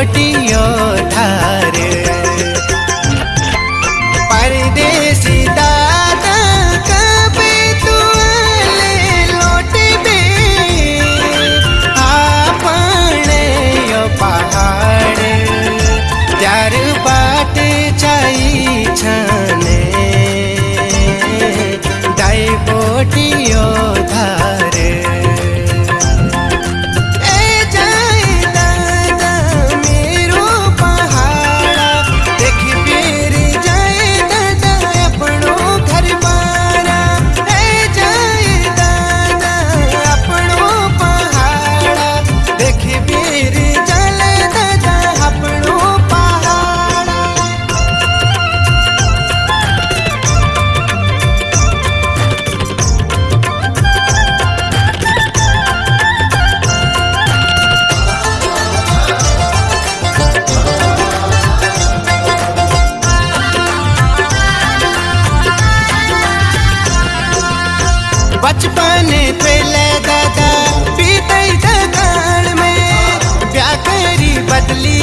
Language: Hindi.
போட்டி बचपन पे ले दादा पीते में। क्या करी बदली